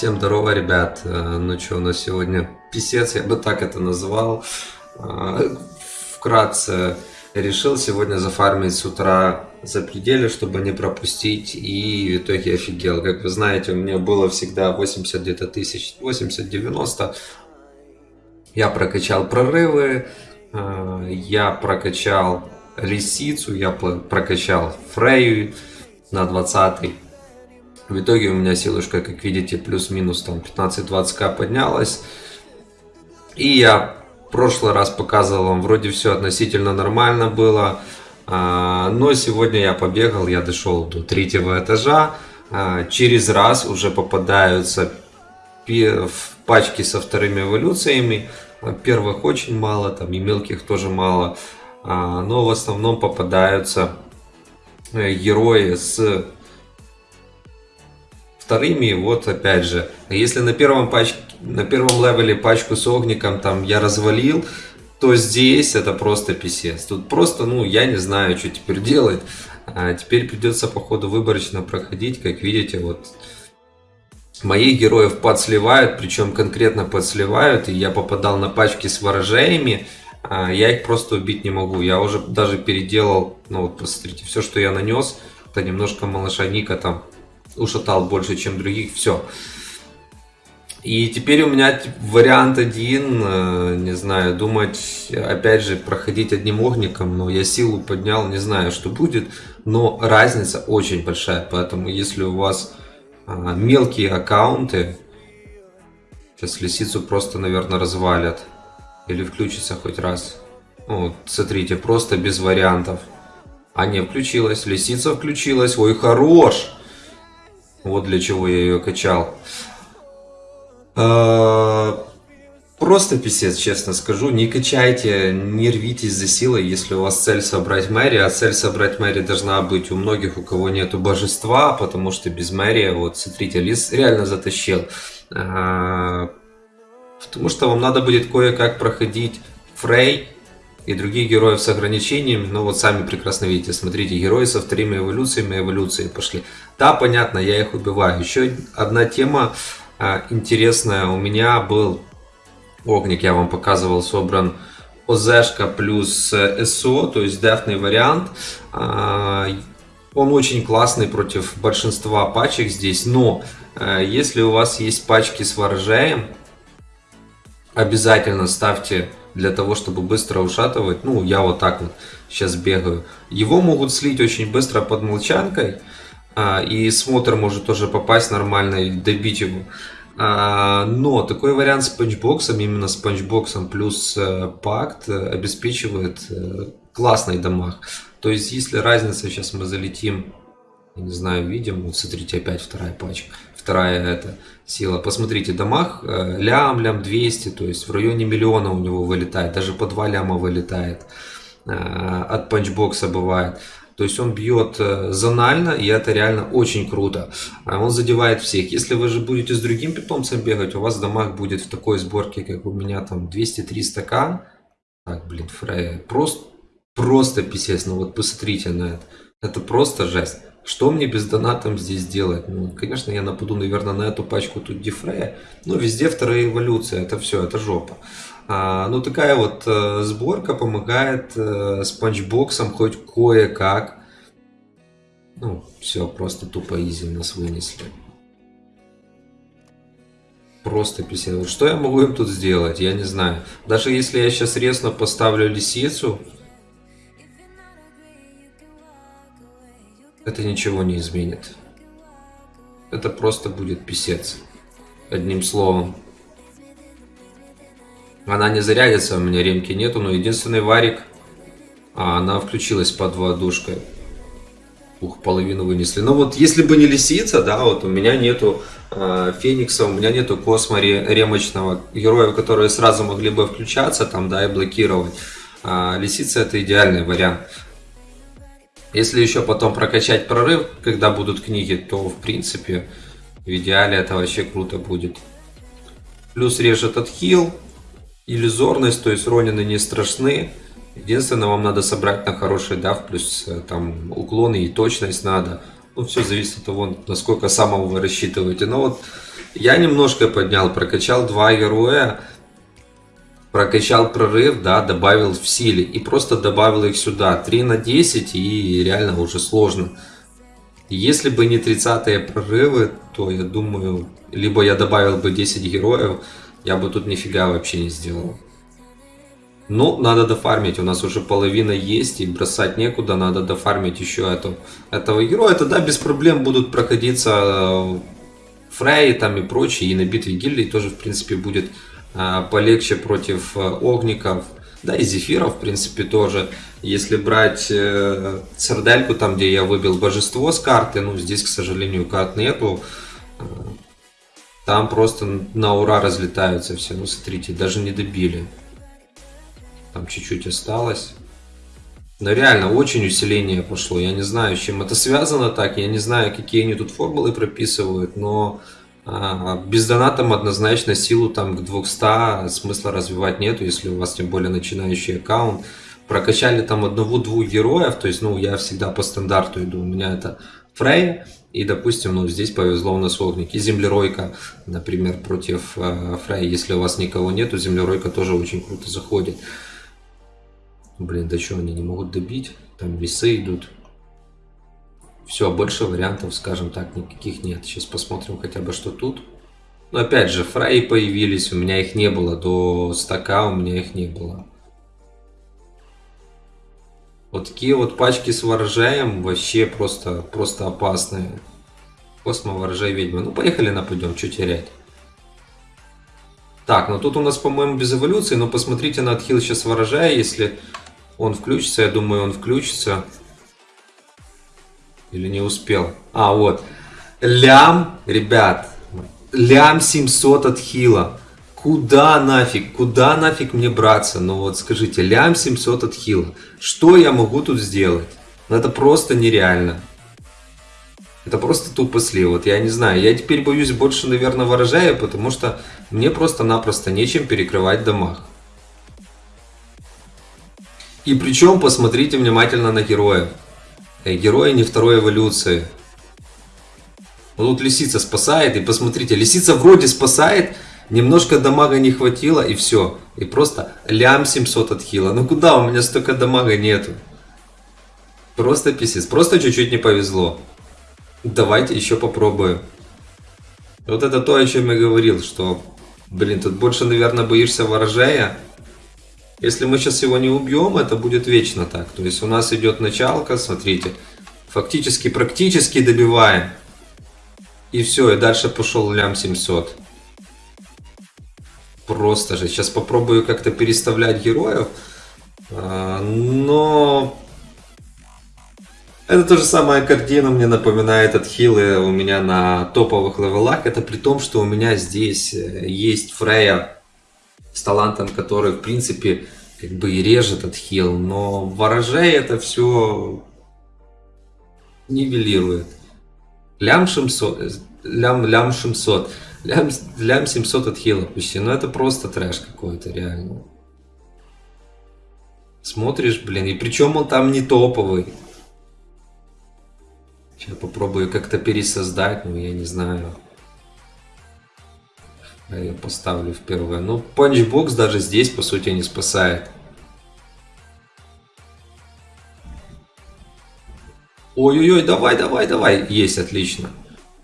Всем здорово, ребят. Э, ну что, у нас сегодня писец, я бы так это назвал. Э, вкратце решил сегодня зафармить с утра за пределы, чтобы не пропустить. И в итоге офигел. Как вы знаете, у меня было всегда 80 где-то тысяч, 80-90. Я прокачал прорывы, э, я прокачал лисицу, я прокачал фрею на 20 в итоге у меня силушка, как видите, плюс-минус там 15-20к поднялась. И я в прошлый раз показывал вам, вроде все относительно нормально было. А, но сегодня я побегал, я дошел до третьего этажа. А, через раз уже попадаются пачки со вторыми эволюциями. Первых очень мало, там и мелких тоже мало. А, но в основном попадаются э, герои с вторыми, вот опять же, если на первом, пачке, на первом левеле пачку с огником там я развалил, то здесь это просто писец. Тут просто, ну, я не знаю, что теперь делать. А теперь придется, походу, выборочно проходить. Как видите, вот моих героев подсливают, причем конкретно подсливают. И я попадал на пачки с ворожеями. А я их просто убить не могу. Я уже даже переделал, ну вот посмотрите, все, что я нанес, это немножко малыша Ника там ушатал больше, чем других, все. И теперь у меня вариант один, э, не знаю, думать, опять же, проходить одним огником, но я силу поднял, не знаю, что будет, но разница очень большая, поэтому если у вас а, мелкие аккаунты, сейчас лисицу просто, наверное, развалят, или включится хоть раз. Вот, смотрите, просто без вариантов. А не, включилась, лисица включилась, ой, хорош! Вот для чего я ее качал. А, просто писец, честно скажу. Не качайте, не рвитесь за силой, если у вас цель собрать Мэри. А цель собрать Мэри должна быть у многих, у кого нету божества, потому что без Мэри, вот смотрите, Лис реально затащил. А, потому что вам надо будет кое-как проходить Фрей, и других героев с ограничениями, но вот сами прекрасно видите, смотрите, герои со вторыми эволюциями, эволюции пошли. Да, понятно, я их убиваю. Еще одна тема а, интересная, у меня был огник, я вам показывал, собран ОЗшка плюс э, СО, то есть дефный вариант. А, он очень классный против большинства пачек здесь, но а, если у вас есть пачки с ворожаем, обязательно ставьте для того, чтобы быстро ушатывать. Ну, я вот так вот сейчас бегаю. Его могут слить очень быстро под молчанкой. А, и смотр может тоже попасть нормально и добить его. А, но такой вариант с панчбоксом, именно с панчбоксом плюс э, пакт э, обеспечивает э, классный дамаг. То есть, если разница, сейчас мы залетим, не знаю, видим, вот смотрите, опять вторая пачка вторая эта сила. Посмотрите, домах э, лям, лям 200, то есть в районе миллиона у него вылетает, даже по 2 ляма вылетает. Э, от панчбокса бывает. То есть он бьет э, зонально, и это реально очень круто. Он задевает всех. Если вы же будете с другим питомцем бегать, у вас домах будет в такой сборке, как у меня там 200-300 к. Так, блин, Фрея. Просто, просто писец. Ну вот посмотрите на это. Это просто жесть. Что мне без донатом здесь делать? Ну, конечно, я нападу, наверное, на эту пачку тут дефрея. Но везде вторая эволюция. Это все, это жопа. А, ну, такая вот э, сборка помогает э, с панчбоксом хоть кое-как. Ну, все, просто тупо изи нас вынесли. Просто писать. Что я могу им тут сделать? Я не знаю. Даже если я сейчас резно поставлю лисицу, это ничего не изменит. Это просто будет писец. Одним словом. Она не зарядится, у меня ремки нету, но единственный варик, а она включилась под водушкой. Ух, половину вынесли. Но вот если бы не лисица, да, вот у меня нету э, Феникса, у меня нету Космори ремочного, героев, которые сразу могли бы включаться там, да, и блокировать. А лисица это идеальный вариант. Если еще потом прокачать прорыв, когда будут книги, то в принципе в идеале это вообще круто будет. Плюс режет отхил, иллюзорность, то есть ронины не страшны. Единственное, вам надо собрать на хороший дав, плюс э, там уклоны и точность надо. Ну, все зависит от того, насколько самого вы рассчитываете. Но вот Я немножко поднял, прокачал два героя, прокачал прорыв, да, добавил в силе и просто добавил их сюда. 3 на 10 и реально уже сложно. Если бы не 30 прорывы, то я думаю, либо я добавил бы 10 героев, я бы тут нифига вообще не сделал. Ну, надо дофармить, у нас уже половина есть, и бросать некуда, надо дофармить еще эту, этого героя. Тогда без проблем будут проходиться э, Фрей там и прочие, и на битве гильдии тоже, в принципе, будет полегче против э, огников. Да, и зефиров, в принципе, тоже. Если брать э, там, где я выбил божество с карты, ну, здесь, к сожалению, карт нету. Э, там просто на ура разлетаются все. Ну, смотрите, даже не добили. Там чуть-чуть осталось. Но реально, очень усиление пошло. Я не знаю, с чем это связано так. Я не знаю, какие они тут формулы прописывают, но а, без донатом однозначно силу там к 200 смысла развивать нету, если у вас тем более начинающий аккаунт. Прокачали там одного-двух героев, то есть, ну, я всегда по стандарту иду. У меня это Фрей, и, допустим, ну, здесь повезло у нас огник. И землеройка, например, против э, Фрей. Если у вас никого нету, землеройка тоже очень круто заходит. Блин, да что, они не могут добить? Там весы идут. Все, больше вариантов, скажем так, никаких нет. Сейчас посмотрим хотя бы, что тут. Но опять же, фраи появились, у меня их не было. До стака у меня их не было. Вот такие вот пачки с ворожаем вообще просто, просто опасные. Космо, ворожай, ведьма. Ну, поехали нападем, что терять. Так, ну тут у нас, по-моему, без эволюции, но посмотрите на отхил сейчас ворожая, если он включится, я думаю, он включится. Или не успел? А, вот. Лям, ребят, лям 700 от хила. Куда нафиг, куда нафиг мне браться? Ну вот скажите, лям 700 от хила. Что я могу тут сделать? Ну это просто нереально. Это просто тупо слив. Вот я не знаю. Я теперь боюсь больше, наверное, ворожая, потому что мне просто-напросто нечем перекрывать домах. И причем посмотрите внимательно на героев. Э, герои не второй эволюции. Вот тут лисица спасает, и посмотрите, лисица вроде спасает, немножко дамага не хватило, и все. И просто лям 700 от хила. Ну куда, у меня столько дамага нету. Просто писец, просто чуть-чуть не повезло. Давайте еще попробуем. Вот это то, о чем я говорил, что, блин, тут больше, наверное, боишься ворожая. Если мы сейчас его не убьем, это будет вечно так. То есть у нас идет началка, смотрите, фактически, практически добиваем. И все, и дальше пошел лям 700. Просто же. Сейчас попробую как-то переставлять героев. А, но это то же самое картина мне напоминает от хилы у меня на топовых левелах. Это при том, что у меня здесь э, есть Фрея с талантом, который, в принципе, как бы и режет от хил, но ворожей это все нивелирует. Лям 600, лям, лям 700, лям, лям 700 от хила почти, ну это просто трэш какой-то, реально. Смотришь, блин, и причем он там не топовый. Сейчас попробую как-то пересоздать, но я не знаю. Я поставлю в первое. Ну, панчбокс даже здесь, по сути, не спасает. Ой-ой-ой, давай, давай, давай. Есть, отлично.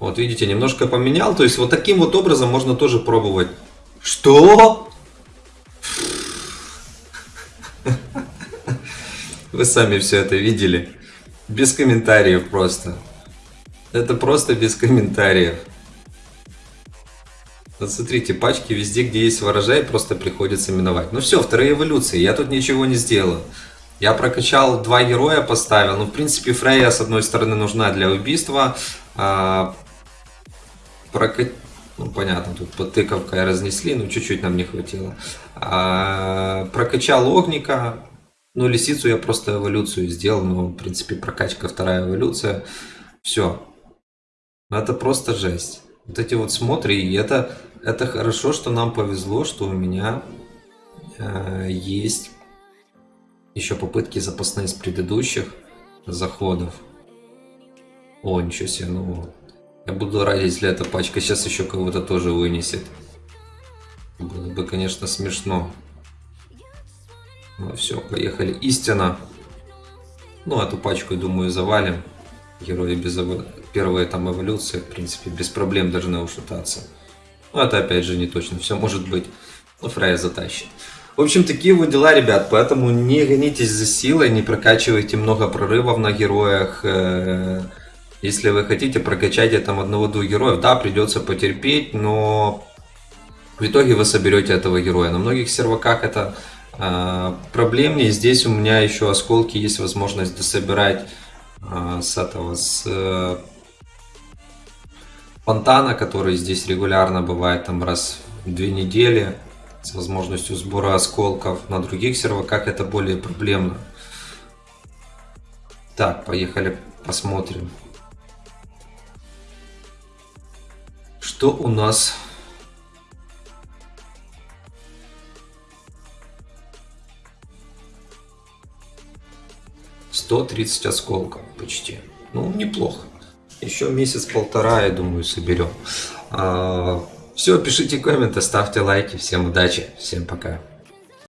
Вот видите, немножко поменял. То есть вот таким вот образом можно тоже пробовать. Что? Вы сами все это видели. Без комментариев просто. Это просто без комментариев. Вот смотрите, пачки везде, где есть ворожай, просто приходится миновать. Ну все, вторые эволюции, я тут ничего не сделал. Я прокачал два героя, поставил. Ну, в принципе, Фрейя, с одной стороны, нужна для убийства. А, прока... Ну, понятно, тут под тыковкой разнесли, но чуть-чуть нам не хватило. А, прокачал Огника, ну, лисицу я просто эволюцию сделал, но, в принципе, прокачка вторая эволюция. Все. Это просто жесть. Вот эти вот смотри, и это, это хорошо, что нам повезло, что у меня э, есть еще попытки запасные с предыдущих заходов. О, ничего себе, ну Я буду рад, если эта пачка сейчас еще кого-то тоже вынесет. Было бы, конечно, смешно. Ну все, поехали. Истина. Ну, эту пачку, думаю, завалим. Герои без эво... первая там эволюция, в принципе, без проблем должны ушататься. Но это опять же не точно, все может быть. Ну, Фрейя затащит. В общем, такие вот дела, ребят, поэтому не гонитесь за силой, не прокачивайте много прорывов на героях. Э, если вы хотите прокачать там одного-двух героев, да, придется потерпеть, но в итоге вы соберете этого героя. На многих серваках это э, проблемнее. Здесь у меня еще осколки есть возможность дособирать э, с этого, с э, фонтана, который здесь регулярно бывает там раз в две недели с возможностью сбора осколков. На других серваках это более проблемно. Так, поехали посмотрим. Что у нас? Сто тридцать осколков почти. Ну, неплохо. Еще месяц-полтора, я думаю, соберем. А, все, пишите комменты, ставьте лайки. Всем удачи, всем пока.